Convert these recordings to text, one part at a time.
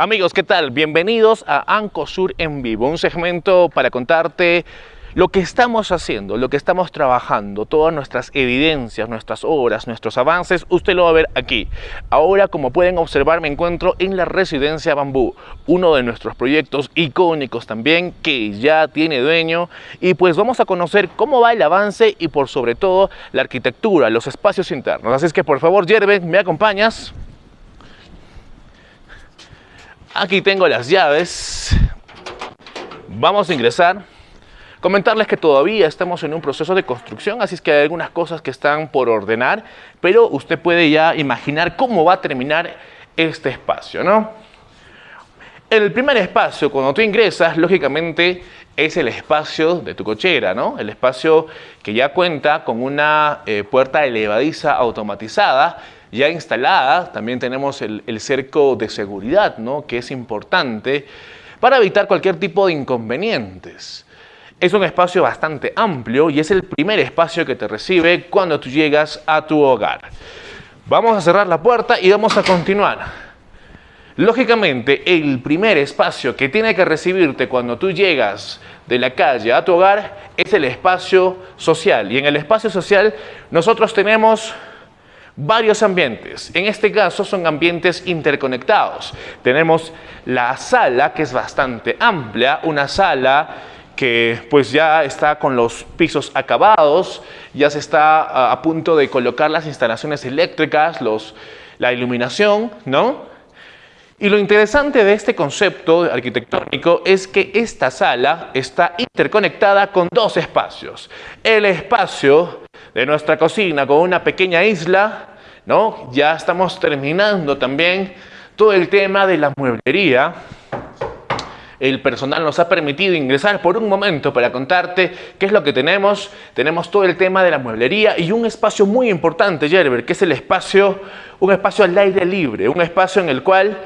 Amigos, ¿qué tal? Bienvenidos a Ancosur en vivo, un segmento para contarte lo que estamos haciendo, lo que estamos trabajando, todas nuestras evidencias, nuestras obras, nuestros avances, usted lo va a ver aquí. Ahora, como pueden observar, me encuentro en la Residencia Bambú, uno de nuestros proyectos icónicos también, que ya tiene dueño, y pues vamos a conocer cómo va el avance y por sobre todo la arquitectura, los espacios internos. Así es que por favor, Yerbe, ¿me acompañas? Aquí tengo las llaves. Vamos a ingresar. Comentarles que todavía estamos en un proceso de construcción, así es que hay algunas cosas que están por ordenar, pero usted puede ya imaginar cómo va a terminar este espacio, ¿no? El primer espacio, cuando tú ingresas, lógicamente es el espacio de tu cochera, ¿no? El espacio que ya cuenta con una eh, puerta elevadiza automatizada ya instalada. También tenemos el, cerco de seguridad, ¿no? que es importante para evitar cualquier tipo de inconvenientes. Es un espacio bastante amplio y es el primer espacio que te recibe cuando tú llegas a tu hogar. Vamos a cerrar la puerta y vamos a continuar. Lógicamente, el primer espacio que tiene que recibirte cuando tú llegas de la calle a tu hogar es el espacio social. Y en el espacio social nosotros tenemos varios ambientes. En este caso son ambientes interconectados. Tenemos la sala, que es bastante amplia, una sala que pues ya está con los pisos acabados, ya se está a, punto de colocar las instalaciones eléctricas, los, la iluminación, ¿no? Y lo interesante de este concepto arquitectónico es que esta sala está interconectada con dos espacios. El espacio de nuestra cocina con una pequeña isla, ¿no? Ya estamos terminando también todo el tema de la mueblería. El personal nos ha permitido ingresar por un momento para contarte qué es lo que tenemos. Tenemos todo el tema de la mueblería y un espacio muy importante, Gerber, que es el espacio, un espacio al aire libre, un espacio en el cual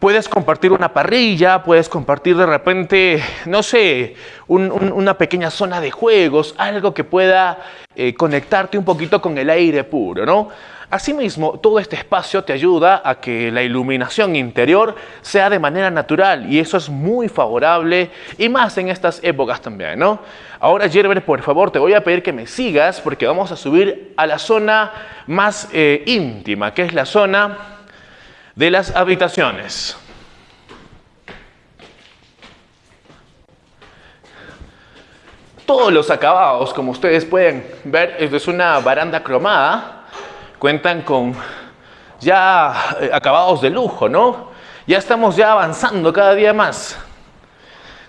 Puedes compartir una parrilla, puedes compartir de repente, no sé, una pequeña zona de juegos, algo que pueda eh, conectarte un poquito con el aire puro, ¿no? Asimismo, todo este espacio te ayuda a que la iluminación interior sea de manera natural y eso es muy favorable y más en estas épocas también, ¿no? Ahora, Gerber, por favor, te voy a pedir que me sigas porque vamos a subir a la zona más eh, íntima, que es la zona de las habitaciones. Todos los acabados, como ustedes pueden ver, esto es una baranda cromada, cuentan con ya eh, acabados de lujo, ¿no? Ya estamos ya avanzando cada día más.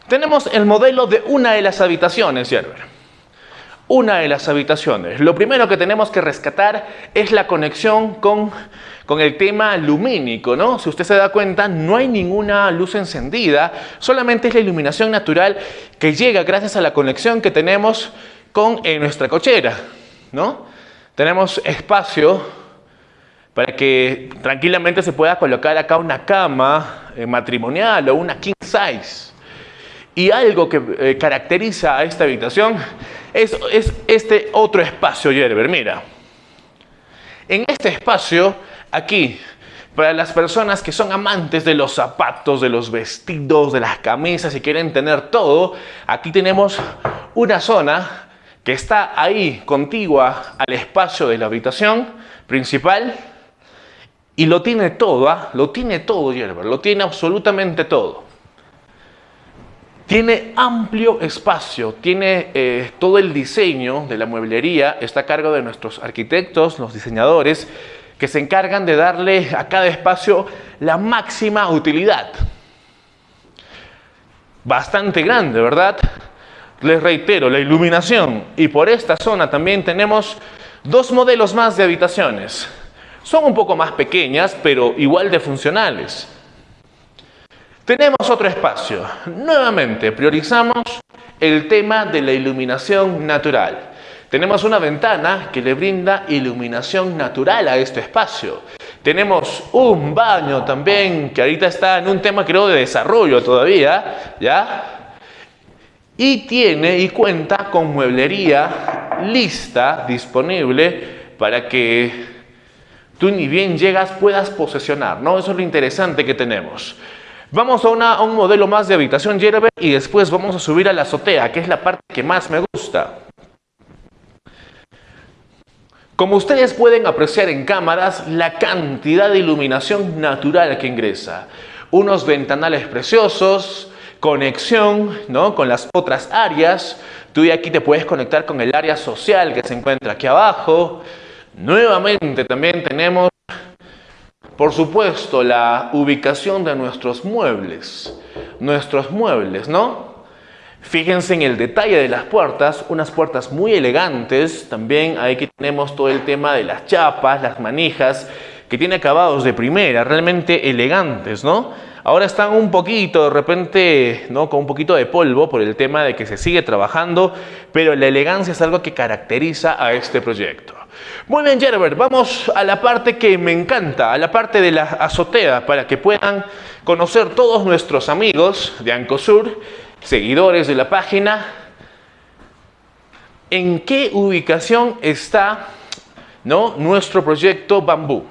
Tenemos el modelo de una de las habitaciones, Gerber una de las habitaciones. Lo primero que tenemos que rescatar es la conexión con, con el tema lumínico, ¿no? Si usted se da cuenta, no hay ninguna luz encendida, solamente es la iluminación natural que llega gracias a la conexión que tenemos con nuestra cochera, ¿no? Tenemos espacio para que tranquilamente se pueda colocar acá una cama eh, matrimonial o una king size. Y algo que eh, caracteriza a esta habitación es, este otro espacio, Yerber. Mira, en este espacio, aquí, para las personas que son amantes de los zapatos, de los vestidos, de las camisas y quieren tener todo, aquí tenemos una zona que está ahí contigua al espacio de la habitación principal y lo tiene todo, ¿ah? lo tiene todo Yerber, lo tiene absolutamente todo. Tiene amplio espacio, tiene eh, todo el diseño de la mueblería, está a cargo de nuestros arquitectos, los diseñadores, que se encargan de darle a cada espacio la máxima utilidad. Bastante grande, ¿verdad? Les reitero, la iluminación. Y por esta zona también tenemos dos modelos más de habitaciones. Son un poco más pequeñas, pero igual de funcionales. Tenemos otro espacio. Nuevamente, priorizamos el tema de la iluminación natural. Tenemos una ventana que le brinda iluminación natural a este espacio. Tenemos un baño también, que ahorita está en un tema creo de desarrollo todavía, ¿ya? Y tiene y cuenta con mueblería lista, disponible, para que tú ni bien llegas puedas posesionar, ¿no? Eso es lo interesante que tenemos. Vamos a, un modelo más de habitación Gerber y después vamos a subir a la azotea, que es la parte que más me gusta. Como ustedes pueden apreciar en cámaras, la cantidad de iluminación natural que ingresa. Unos ventanales preciosos, conexión ¿no? con las otras áreas. Tú de aquí te puedes conectar con el área social que se encuentra aquí abajo. Nuevamente también tenemos por supuesto, la ubicación de nuestros muebles. Nuestros muebles, ¿no? Fíjense en el detalle de las puertas, unas puertas muy elegantes. También aquí tenemos todo el tema de las chapas, las manijas, que tiene acabados de primera, realmente elegantes, ¿no? Ahora están un poquito, de repente, ¿no? con un poquito de polvo por el tema de que se sigue trabajando, pero la elegancia es algo que caracteriza a este proyecto. Muy bien, Gerber, vamos a la parte que me encanta, a la parte de la azotea, para que puedan conocer todos nuestros amigos de Ancosur, seguidores de la página, en qué ubicación está ¿no? nuestro proyecto Bambú.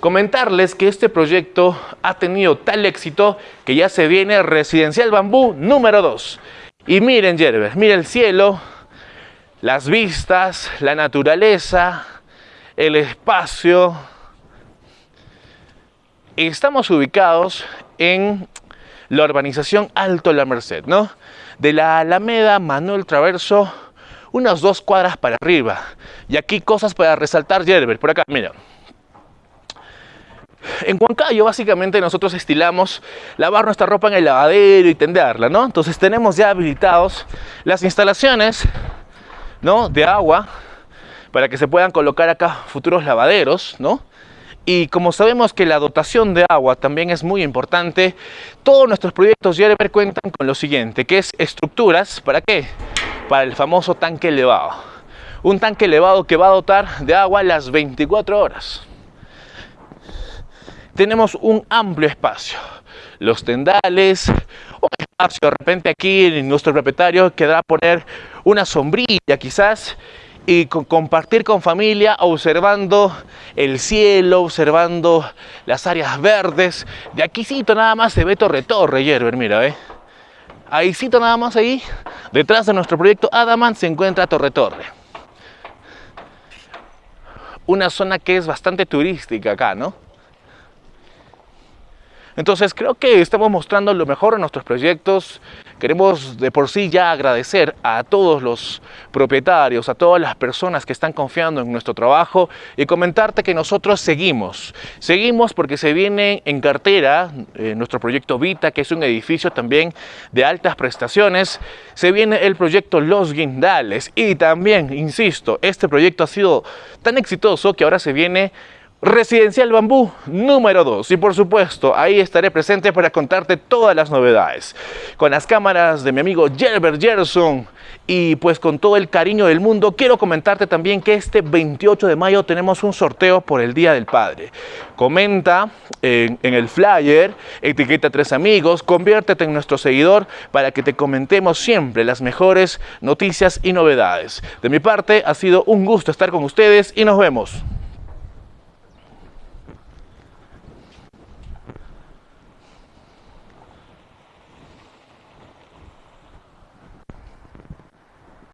Comentarles que este proyecto ha tenido tal éxito que ya se viene Residencial Bambú número 2. Y miren, Gerber, miren el cielo, las vistas, la naturaleza, el espacio. Estamos ubicados en la urbanización Alto La Merced, ¿no? De la Alameda Manuel Traverso, unas dos cuadras para arriba. Y aquí cosas para resaltar, Gerber, por acá, mira. En Huancayo básicamente nosotros estilamos lavar nuestra ropa en el lavadero y tenderla, ¿no? Entonces tenemos ya habilitados las instalaciones ¿no? de agua para que se puedan colocar acá futuros lavaderos, ¿no? Y como sabemos que la dotación de agua también es muy importante, todos nuestros proyectos Yerber cuentan con lo siguiente, que es estructuras, ¿para qué? Para el famoso tanque elevado. Un tanque elevado que va a dotar de agua las 24 horas. Tenemos un amplio espacio. Los tendales, espacio de repente aquí nuestro propietario quedará poner una sombrilla quizás y compartir con familia observando el cielo, observando las áreas verdes. De aquícito nada más se ve Torre Torre, Yerber, mira, ¿eh? Nada más ahí, detrás de nuestro proyecto Adaman se encuentra Torre Torre. Una zona que es bastante turística acá, ¿no? Entonces creo que estamos mostrando lo mejor en nuestros proyectos. Queremos de por sí ya agradecer a todos los propietarios, a todas las personas que están confiando en nuestro trabajo y comentarte que nosotros seguimos. Seguimos porque se viene en cartera eh, nuestro proyecto Vita, que es un edificio también de altas prestaciones. Se viene el proyecto Los Guindales y también, insisto, este proyecto ha sido tan exitoso que ahora se viene Residencial Bambú número 2 y por supuesto ahí estaré presente para contarte todas las novedades. Con las cámaras de mi amigo Gerber Gerson y pues con todo el cariño del mundo quiero comentarte también que este 28 de mayo tenemos un sorteo por el Día del Padre. Comenta en, en el flyer etiqueta a tres amigos conviértete en nuestro seguidor para que te comentemos siempre las mejores noticias y novedades. De mi parte ha sido un gusto estar con ustedes y nos vemos